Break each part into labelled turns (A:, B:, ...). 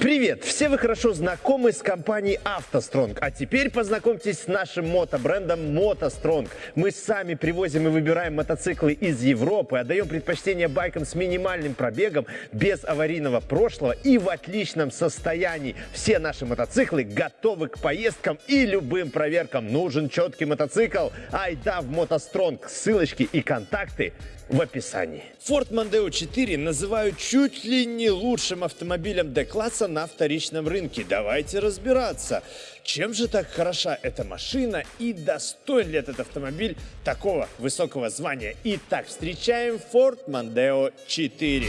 A: Привет! Все вы хорошо знакомы с компанией автостронг, а теперь познакомьтесь с нашим мотобрендом мотостронг. Мы сами привозим и выбираем мотоциклы из Европы, отдаем предпочтение байкам с минимальным пробегом, без аварийного прошлого и в отличном состоянии. Все наши мотоциклы готовы к поездкам и любым проверкам. Нужен четкий мотоцикл? Айда в мотостронг. Ссылочки и контакты в описании. Ford Mondeo 4 называют чуть ли не лучшим автомобилем D-класса на вторичном рынке. Давайте разбираться, чем же так хороша эта машина и достоин ли этот автомобиль такого высокого звания. Итак, встречаем Ford Mondeo 4.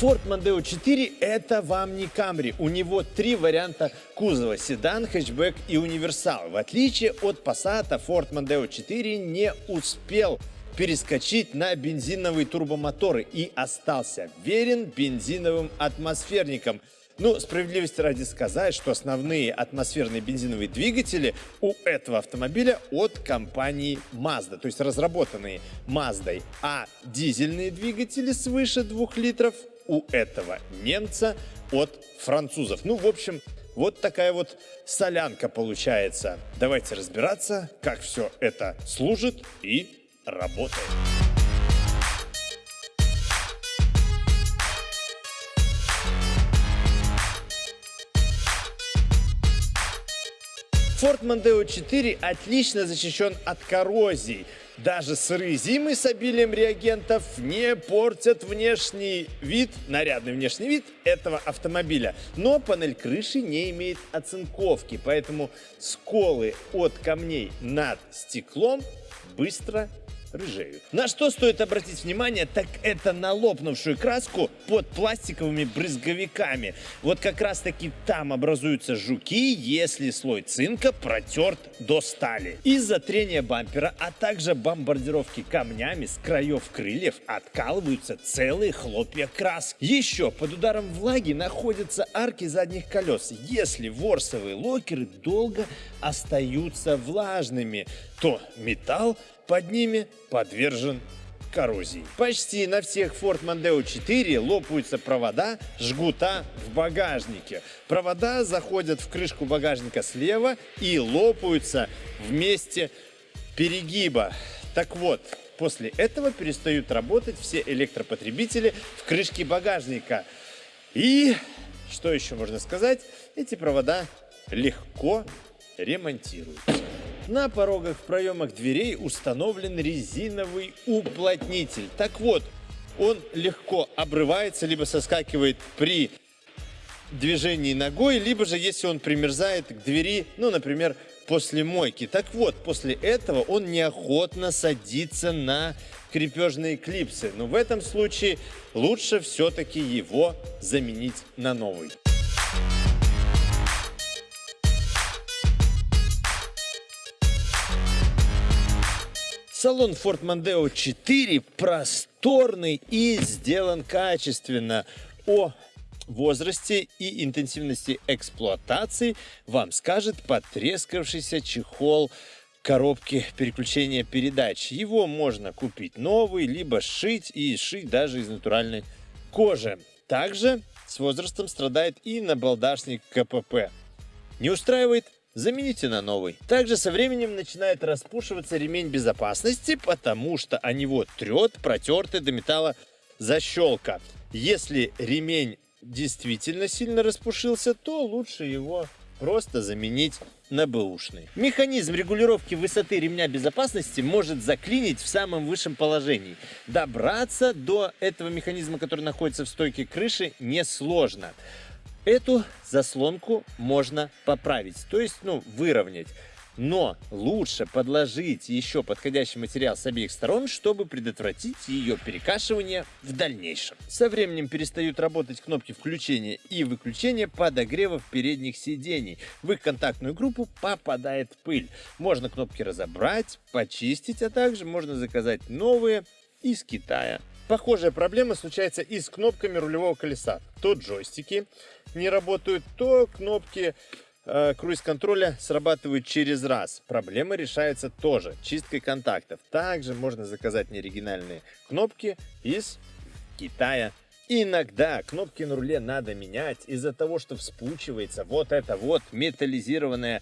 A: Ford Mondeo 4 это вам не Camry. У него три варианта кузова – седан, хэтчбэк и универсал. В отличие от Passat, Ford Mondeo 4 не успел перескочить на бензиновые турбомоторы и остался верен бензиновым атмосферникам. Ну, справедливости ради сказать, что основные атмосферные бензиновые двигатели у этого автомобиля от компании Mazda, то есть разработанные Mazda, а дизельные двигатели свыше 2 литров у этого немца от французов. Ну, в общем, вот такая вот солянка получается. Давайте разбираться, как все это служит и работает. Ford Mondeo 4 отлично защищен от коррозии. Даже сырые зимы с обилием реагентов не портят внешний вид, нарядный внешний вид этого автомобиля. Но панель крыши не имеет оцинковки, поэтому сколы от камней над стеклом быстро рыжеют. На что стоит обратить внимание, так это на лопнувшую краску под пластиковыми брызговиками. Вот как раз таки там образуются жуки, если слой цинка протерт до стали. Из-за трения бампера, а также бомбардировки камнями с краев крыльев откалываются целые хлопья краски. Еще под ударом влаги находятся арки задних колес. Если ворсовые локеры долго остаются влажными, то металл под ними подвержен коррозии. Почти на всех Ford Mondeo 4 лопаются провода жгута в багажнике. Провода заходят в крышку багажника слева и лопаются вместе перегиба. Так вот, после этого перестают работать все электропотребители в крышке багажника. И, что еще можно сказать, эти провода легко ремонтируются. На порогах в проемах дверей установлен резиновый уплотнитель. Так вот, он легко обрывается, либо соскакивает при движении ногой, либо же если он примерзает к двери, ну, например, после мойки. Так вот, после этого он неохотно садится на крепежные клипсы. Но в этом случае лучше все-таки его заменить на новый. Салон Ford Mondeo 4 просторный и сделан качественно. О возрасте и интенсивности эксплуатации вам скажет потрескавшийся чехол коробки переключения передач. Его можно купить новый, либо сшить и сшить даже из натуральной кожи. Также с возрастом страдает и набалдашник КПП. Не устраивает замените на новый. Также со временем начинает распушиваться ремень безопасности, потому что о него трет протертый до металла защелка. Если ремень действительно сильно распушился, то лучше его просто заменить на бэушный. Механизм регулировки высоты ремня безопасности может заклинить в самом высшем положении. Добраться до этого механизма, который находится в стойке крыши, несложно. Эту заслонку можно поправить, то есть ну, выровнять. Но лучше подложить еще подходящий материал с обеих сторон, чтобы предотвратить ее перекашивание в дальнейшем. Со временем перестают работать кнопки включения и выключения подогревов передних сидений. В их контактную группу попадает пыль. Можно кнопки разобрать, почистить, а также можно заказать новые из Китая. Похожая проблема случается и с кнопками рулевого колеса. То джойстики не работают, то кнопки э, круиз-контроля срабатывают через раз. Проблема решается тоже чисткой контактов. Также можно заказать неоригинальные кнопки из Китая. Иногда кнопки на руле надо менять из-за того, что вспучивается вот это вот металлизированное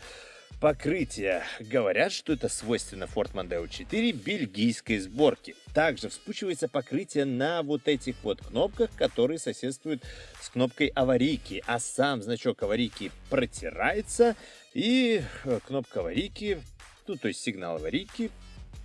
A: покрытие. Говорят, что это свойственно Ford Mondeo 4 бельгийской сборки. Также вспучивается покрытие на вот этих вот кнопках, которые соседствуют с кнопкой аварийки. А сам значок аварийки протирается и э, кнопка аварийки, ну то есть сигнал аварийки,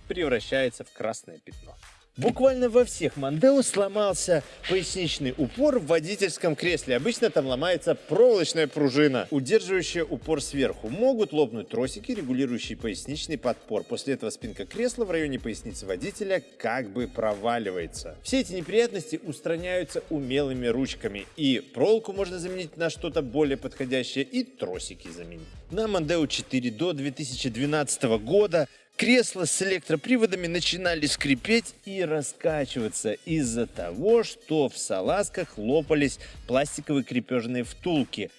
A: превращается в красное пятно. Буквально во всех Мандео сломался поясничный упор в водительском кресле. Обычно там ломается проволочная пружина, удерживающая упор сверху. Могут лопнуть тросики, регулирующие поясничный подпор. После этого спинка кресла в районе поясницы водителя как бы проваливается. Все эти неприятности устраняются умелыми ручками. И проволоку можно заменить на что-то более подходящее, и тросики заменить. На Мандео 4 до 2012 года Кресла с электроприводами начинали скрипеть и раскачиваться из-за того, что в салазках лопались пластиковые крепежные втулки.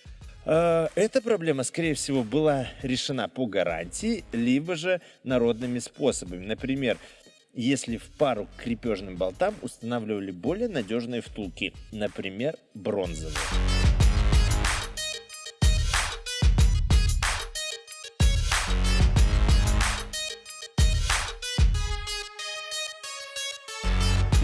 A: А, эта проблема, скорее всего, была решена по гарантии, либо же народными способами. Например, если в пару к крепежным болтам устанавливали более надежные втулки, например, бронзовые.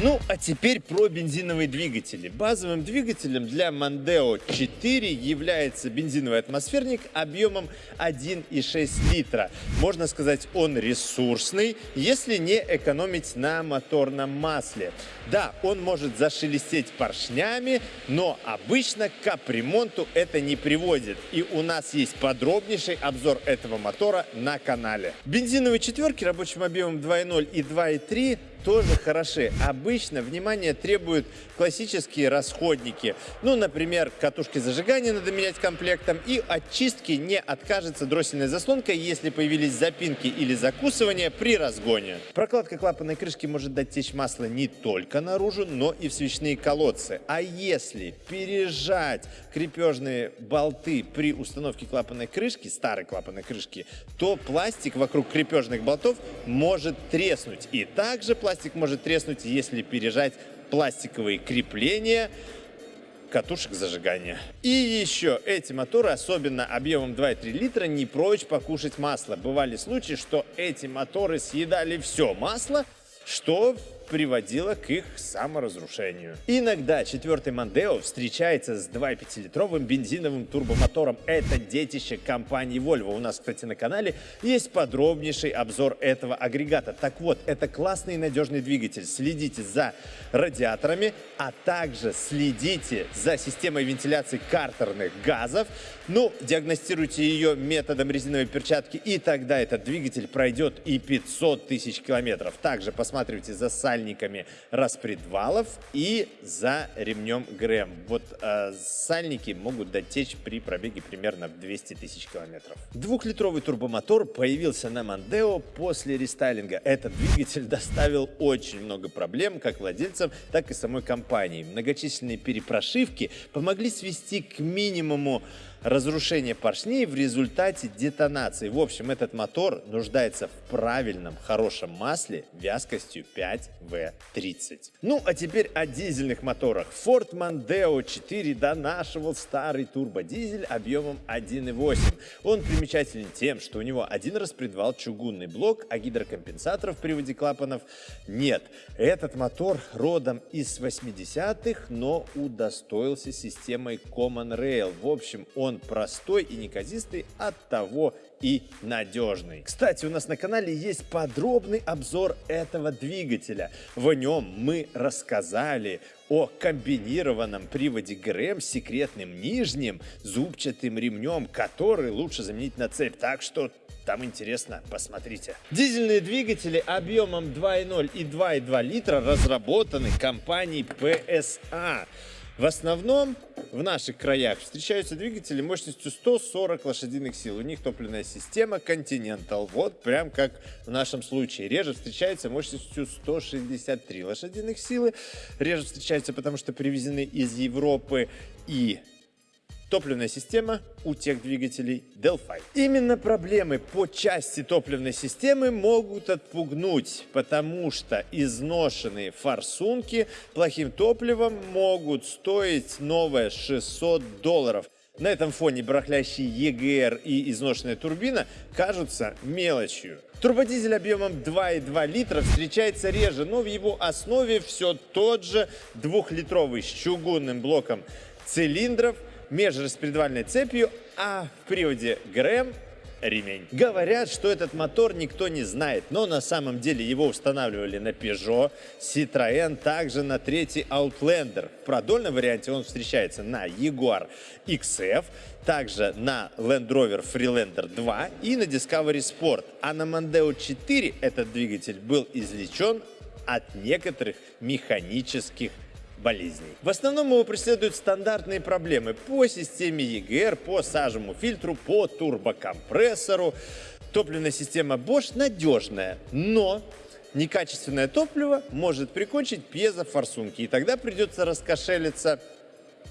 A: Ну, а теперь про бензиновые двигатели. Базовым двигателем для Mondeo 4 является бензиновый атмосферник объемом 1,6 литра. Можно сказать, он ресурсный, если не экономить на моторном масле. Да, он может зашелестеть поршнями, но обычно к капремонту это не приводит. И у нас есть подробнейший обзор этого мотора на канале. Бензиновые четверки рабочим объемом 2.0 и 2.3 тоже хороши. Обычно внимание требуют классические расходники. Ну, например, катушки зажигания надо менять комплектом. И от чистки не откажется дроссельная заслонка, если появились запинки или закусывания при разгоне. Прокладка клапанной крышки может дать течь масла не только наружу, но и в свечные колодцы. А если пережать крепежные болты при установке клапанной крышки, старой клапанной крышки, то пластик вокруг крепежных болтов может треснуть. И также пластик пластик может треснуть, если пережать пластиковые крепления катушек зажигания. И еще эти моторы, особенно объемом 2,3 литра, не прочь покушать масло. Бывали случаи, что эти моторы съедали все масло, что приводило к их саморазрушению. Иногда четвертый Мандео встречается с 2,5-литровым бензиновым турбомотором. Это детище компании Volvo. У нас, кстати, на канале есть подробнейший обзор этого агрегата. Так вот, это классный и надежный двигатель. Следите за радиаторами, а также следите за системой вентиляции картерных газов. Ну, диагностируйте ее методом резиновой перчатки, и тогда этот двигатель пройдет и 500 тысяч километров. Также посматривайте за сальниками распредвалов и за ремнем ГРМ. Вот э, сальники могут дотечь при пробеге примерно в 200 тысяч километров. Двухлитровый турбомотор появился на Мандео после рестайлинга. Этот двигатель доставил очень много проблем как владельцам, так и самой компании. Многочисленные перепрошивки помогли свести к минимуму разрушение поршней в результате детонации. В общем, этот мотор нуждается в правильном, хорошем масле вязкостью 5В30. Ну, а теперь о дизельных моторах. Ford Mondeo 4 донашивал старый турбодизель объемом 1.8. Он примечателен тем, что у него один распредвал чугунный блок, а гидрокомпенсаторов в приводе клапанов нет. Этот мотор родом из 80-х, но удостоился системой Common Rail. В общем, он он простой и неказистый, от того и надежный. Кстати, у нас на канале есть подробный обзор этого двигателя. В нем мы рассказали о комбинированном приводе ГРМ с секретным нижним зубчатым ремнем, который лучше заменить на цепь. Так что там интересно, посмотрите. Дизельные двигатели объемом 2.0 и 2.2 литра разработаны компанией PSA. В основном в наших краях встречаются двигатели мощностью 140 лошадиных сил. У них топливная система Continental. Вот прям как в нашем случае. Реже встречается мощностью 163 лошадиных силы. Реже встречаются, потому что привезены из Европы и топливная система у тех двигателей Delphi. Именно проблемы по части топливной системы могут отпугнуть, потому что изношенные форсунки плохим топливом могут стоить новое 600 долларов. На этом фоне барахлящий EGR и изношенная турбина кажутся мелочью. Турбодизель объемом 2,2 литра встречается реже, но в его основе все тот же двухлитровый с чугунным блоком цилиндров – межраспредвальной цепью, а в приводе ГРМ ремень. Говорят, что этот мотор никто не знает, но на самом деле его устанавливали на Peugeot, Citroën, также на третий Outlander. В продольном варианте он встречается на Jaguar XF, также на Land Rover Freelander 2 и на Discovery Sport. А на Mondeo 4 этот двигатель был извлечен от некоторых механических болезней. В основном его преследуют стандартные проблемы по системе EGR, по сажему фильтру, по турбокомпрессору. Топливная система Bosch надежная, но некачественное топливо может прикончить пьезофорсунки, и тогда придется раскошелиться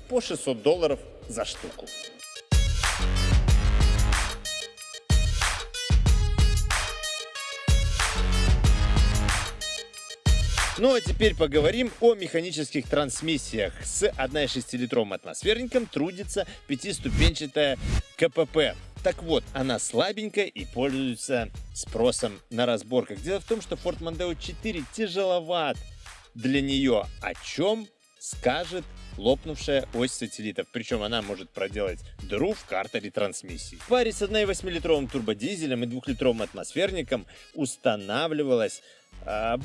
A: по 600 долларов за штуку. Ну а теперь поговорим о механических трансмиссиях. С 1,6-литровым атмосферником трудится пятиступенчатая КПП. Так вот, она слабенькая и пользуется спросом на разборках. Дело в том, что Ford Mondeo 4 тяжеловат для нее, о чем скажет лопнувшая ось сателлитов, причем она может проделать дыру в картере трансмиссии. В паре с 1,8-литровым турбодизелем и 2-литровым атмосферником устанавливалась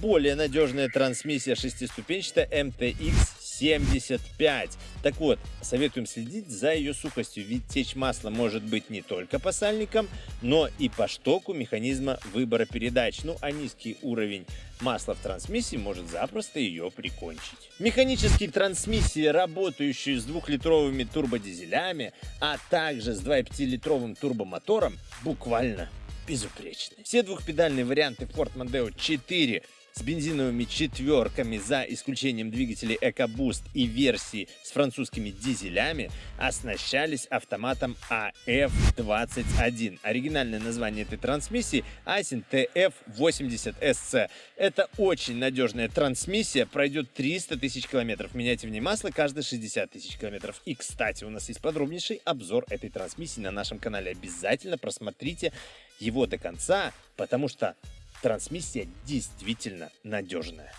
A: более надежная трансмиссия шестиступенчатая MTX 75. Так вот, советуем следить за ее сухостью, ведь течь масла может быть не только по сальникам, но и по штоку механизма выбора передач. Ну а низкий уровень масла в трансмиссии может запросто ее прикончить. Механические трансмиссии, работающие с двухлитровыми турбодизелями, а также с 2,5-литровым турбомотором, буквально безупречны. Все двухпедальные варианты Ford Mondeo 4 с бензиновыми четверками за исключением двигателей EcoBoost и версии с французскими дизелями оснащались автоматом AF21. Оригинальное название этой трансмиссии Aisin TF80SC. Это очень надежная трансмиссия, пройдет 300 тысяч километров. Меняйте в ней масло каждые 60 тысяч километров. И, кстати, у нас есть подробнейший обзор этой трансмиссии на нашем канале. Обязательно просмотрите его до конца, потому что трансмиссия действительно надежная.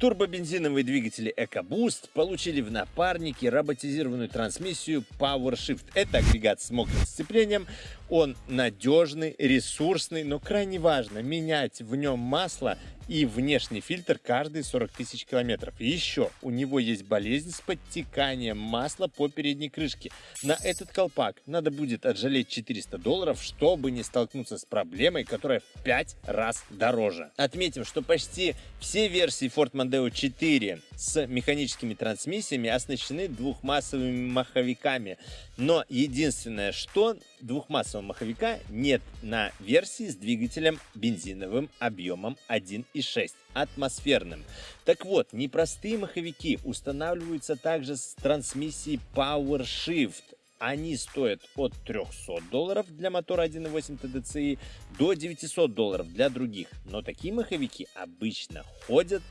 A: Турбобензиновые двигатели EcoBoost получили в напарнике роботизированную трансмиссию PowerShift. Это агрегат с мокрым сцеплением. Он надежный, ресурсный, но крайне важно менять в нем масло и внешний фильтр каждые 40 тысяч километров. Еще у него есть болезнь с подтеканием масла по передней крышке. На этот колпак надо будет отжалеть 400 долларов, чтобы не столкнуться с проблемой, которая в 5 раз дороже. Отметим, что почти все версии Ford Mondeo 4 с механическими трансмиссиями оснащены двухмассовыми маховиками. Но единственное, что двухмассового маховика нет на версии с двигателем бензиновым объемом 1.6 атмосферным. Так вот, непростые маховики устанавливаются также с трансмиссией PowerShift. Они стоят от 300 долларов для мотора 1.8 TDCi до 900 долларов для других. Но такие маховики обычно ходят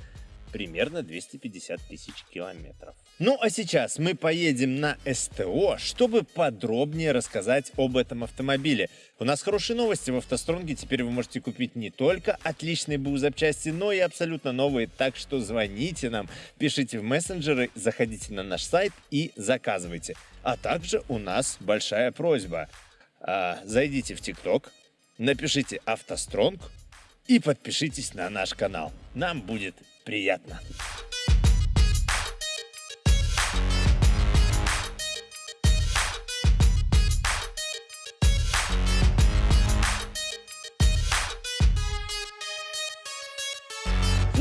A: примерно 250 тысяч километров. Ну а сейчас мы поедем на СТО, чтобы подробнее рассказать об этом автомобиле. У нас хорошие новости в автостронге, теперь вы можете купить не только отличные БУ запчасти, но и абсолютно новые, так что звоните нам, пишите в мессенджеры, заходите на наш сайт и заказывайте. А также у нас большая просьба. А, зайдите в ТикТок, напишите «автостронг» и подпишитесь на наш канал. Нам будет приятно.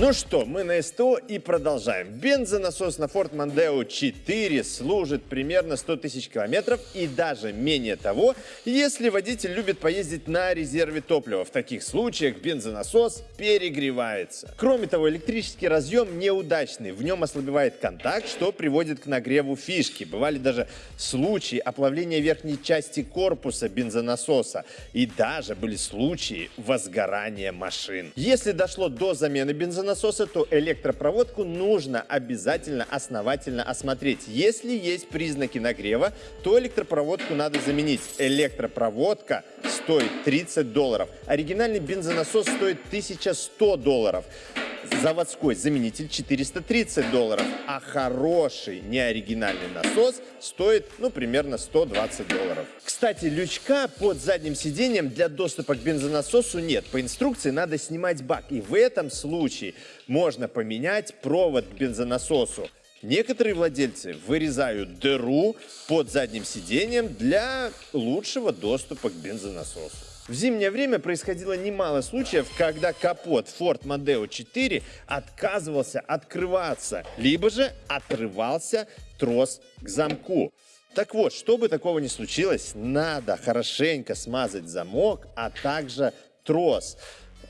A: Ну что, мы на СТО и продолжаем. Бензонасос на Ford Mondeo 4 служит примерно 100 тысяч километров и даже менее того, если водитель любит поездить на резерве топлива. В таких случаях бензонасос перегревается. Кроме того, электрический разъем неудачный. В нем ослабевает контакт, что приводит к нагреву фишки. Бывали даже случаи оплавления верхней части корпуса бензонасоса. И даже были случаи возгорания машин. Если дошло до замены бензонасоса, насоса, то электропроводку нужно обязательно основательно осмотреть. Если есть признаки нагрева, то электропроводку надо заменить. Электропроводка стоит 30 долларов. Оригинальный бензонасос стоит 1100 долларов заводской заменитель 430 долларов, а хороший неоригинальный насос стоит, ну, примерно 120 долларов. Кстати, лючка под задним сиденьем для доступа к бензонасосу нет. По инструкции надо снимать бак, и в этом случае можно поменять провод к бензонасосу. Некоторые владельцы вырезают дыру под задним сиденьем для лучшего доступа к бензонасосу. В зимнее время происходило немало случаев, когда капот Ford Mondeo 4 отказывался открываться, либо же отрывался трос к замку. Так вот, чтобы такого не случилось, надо хорошенько смазать замок, а также трос.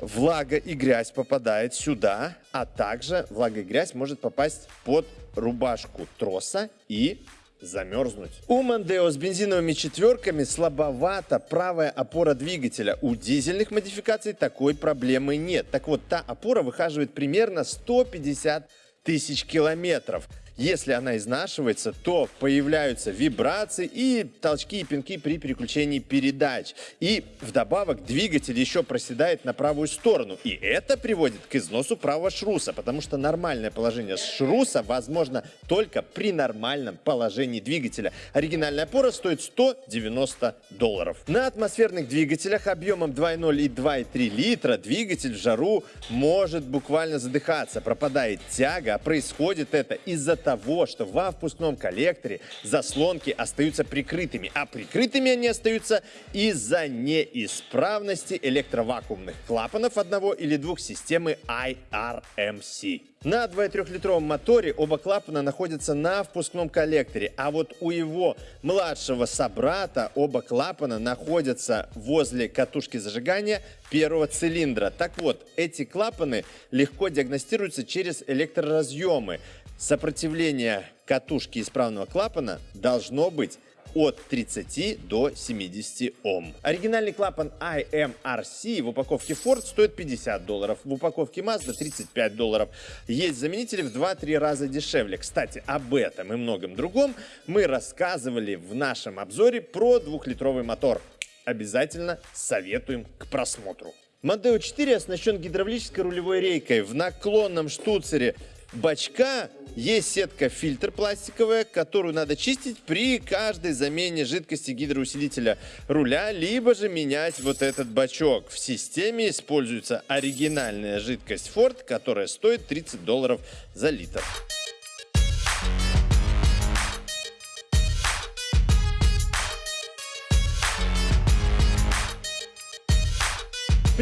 A: Влага и грязь попадает сюда, а также влага и грязь может попасть под рубашку троса и замерзнуть. У Мандео с бензиновыми четверками слабовата правая опора двигателя. У дизельных модификаций такой проблемы нет. Так вот, та опора выхаживает примерно 150 тысяч километров. Если она изнашивается, то появляются вибрации и толчки и пинки при переключении передач. И вдобавок двигатель еще проседает на правую сторону. И это приводит к износу правого шруса, потому что нормальное положение шруса возможно только при нормальном положении двигателя. Оригинальная опора стоит 190 долларов. На атмосферных двигателях объемом 2.0 и 2.3 литра двигатель в жару может буквально задыхаться, пропадает тяга, а происходит это из-за того, что во впускном коллекторе заслонки остаются прикрытыми, а прикрытыми они остаются из-за неисправности электровакуумных клапанов одного или двух системы IRMC. На 2,3-литровом моторе оба клапана находятся на впускном коллекторе, а вот у его младшего собрата оба клапана находятся возле катушки зажигания первого цилиндра. Так вот, эти клапаны легко диагностируются через электроразъемы. Сопротивление катушки исправного клапана должно быть от 30 до 70 Ом. Оригинальный клапан IMRC в упаковке Ford стоит 50 долларов, в упаковке Mazda 35 долларов. Есть заменители в 2-3 раза дешевле. Кстати, об этом и многом другом мы рассказывали в нашем обзоре про двухлитровый мотор. Обязательно советуем к просмотру. Mondeo 4 оснащен гидравлической рулевой рейкой в наклонном штуцере бачка есть сетка-фильтр пластиковая, которую надо чистить при каждой замене жидкости гидроусилителя руля, либо же менять вот этот бачок. В системе используется оригинальная жидкость Ford, которая стоит 30 долларов за литр.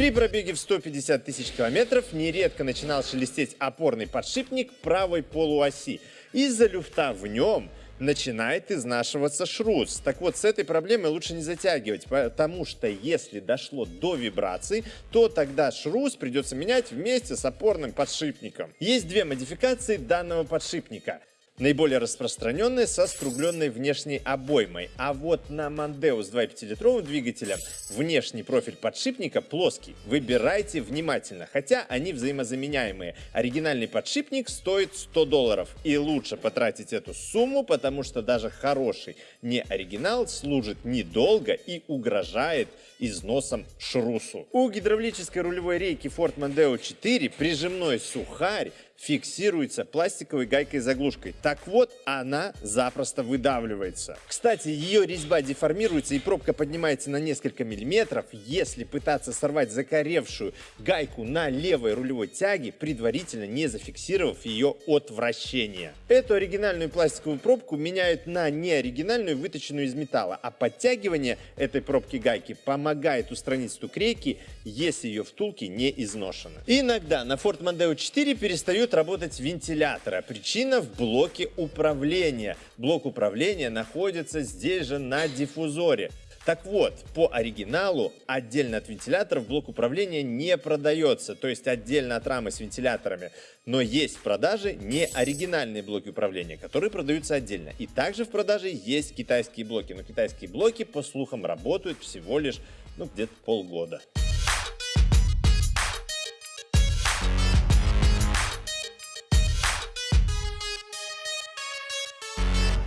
A: При пробеге в 150 тысяч километров нередко начинал шелестеть опорный подшипник правой полуоси. Из-за люфта в нем начинает изнашиваться шрус. Так вот, с этой проблемой лучше не затягивать, потому что если дошло до вибраций, то тогда шрус придется менять вместе с опорным подшипником. Есть две модификации данного подшипника – Наиболее распространенные со скругленной внешней обоймой. А вот на Mondeo с 2,5-литровым двигателем внешний профиль подшипника плоский. Выбирайте внимательно, хотя они взаимозаменяемые. Оригинальный подшипник стоит 100 долларов. И лучше потратить эту сумму, потому что даже хороший не оригинал служит недолго и угрожает износом шрусу. У гидравлической рулевой рейки Ford Mondeo 4 прижимной сухарь фиксируется пластиковой гайкой-заглушкой. Так вот, она запросто выдавливается. Кстати, ее резьба деформируется и пробка поднимается на несколько миллиметров, если пытаться сорвать закоревшую гайку на левой рулевой тяге, предварительно не зафиксировав ее от вращения. Эту оригинальную пластиковую пробку меняют на неоригинальную, выточенную из металла, а подтягивание этой пробки гайки помогает устранить стук рейки, если ее втулки не изношены. Иногда на Ford Mondeo 4 перестают работать вентиляторы, а причина в блоке управления. Блок управления находится здесь же на диффузоре. Так вот, по оригиналу отдельно от вентиляторов блок управления не продается, то есть отдельно от рамы с вентиляторами. Но есть в продаже не оригинальные блоки управления, которые продаются отдельно. И также в продаже есть китайские блоки, но китайские блоки, по слухам, работают всего лишь ну, где-то полгода.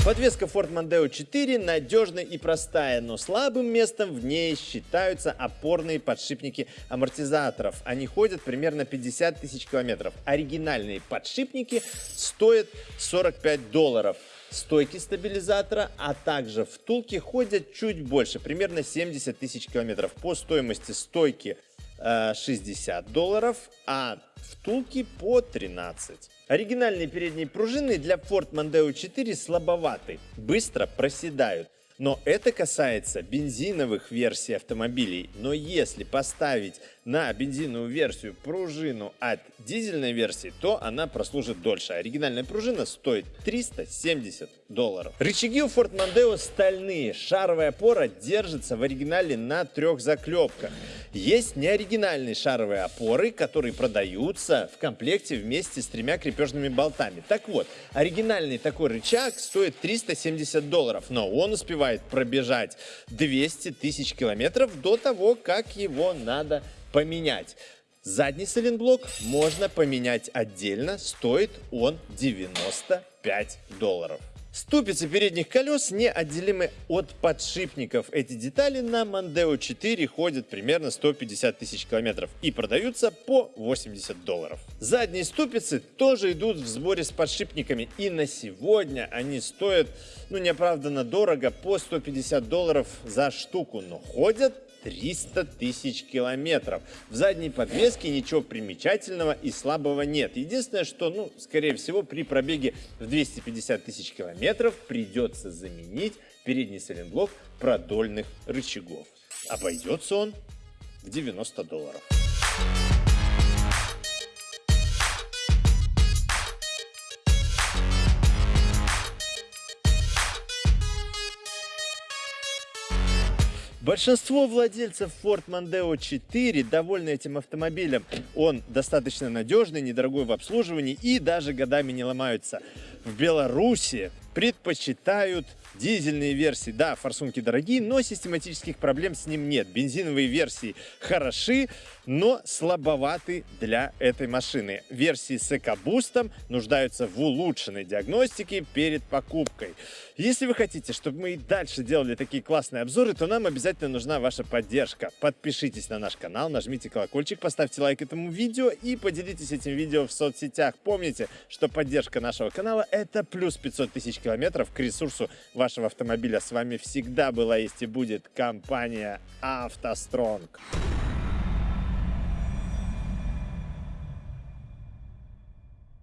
A: Подвеска Ford Mondeo 4 надежная и простая, но слабым местом в ней считаются опорные подшипники амортизаторов. Они ходят примерно 50 тысяч километров. Оригинальные подшипники стоят 45 долларов. Стойки стабилизатора, а также втулки ходят чуть больше, примерно 70 тысяч километров. По стоимости стойки 60 э, долларов, а втулки по 13. Оригинальные передние пружины для Ford Mondeo 4 слабоваты, быстро проседают. Но это касается бензиновых версий автомобилей. Но если поставить на бензиновую версию пружину от дизельной версии, то она прослужит дольше. Оригинальная пружина стоит 370 долларов. Рычаги у Ford Mondeo стальные. Шаровая опора держится в оригинале на трех заклепках. Есть неоригинальные шаровые опоры, которые продаются в комплекте вместе с тремя крепежными болтами. Так вот, оригинальный такой рычаг стоит 370 долларов, но он успевает пробежать 200 тысяч километров до того, как его надо поменять. Задний сайлентблок можно поменять отдельно, стоит он 95 долларов. Ступицы передних колес неотделимы от подшипников. Эти детали на Mondeo 4 ходят примерно 150 тысяч километров и продаются по 80 долларов. Задние ступицы тоже идут в сборе с подшипниками и на сегодня они стоят ну неоправданно дорого по 150 долларов за штуку, но ходят 300 тысяч километров. В задней подвеске ничего примечательного и слабого нет. Единственное, что, ну, скорее всего, при пробеге в 250 тысяч километров придется заменить передний сайлентблок продольных рычагов. Обойдется он в 90 долларов. Большинство владельцев Ford Mondeo 4 довольны этим автомобилем. Он достаточно надежный, недорогой в обслуживании и даже годами не ломаются. В Беларуси предпочитают дизельные версии. Да, форсунки дорогие, но систематических проблем с ним нет. Бензиновые версии хороши, но слабоваты для этой машины. Версии с экобустом нуждаются в улучшенной диагностике перед покупкой. Если вы хотите, чтобы мы и дальше делали такие классные обзоры, то нам обязательно нужна ваша поддержка. Подпишитесь на наш канал, нажмите колокольчик, поставьте лайк этому видео и поделитесь этим видео в соцсетях. Помните, что поддержка нашего канала это плюс 500 тысяч километров к ресурсу вашего автомобиля. С вами всегда была есть и будет компания «АвтоСтронг».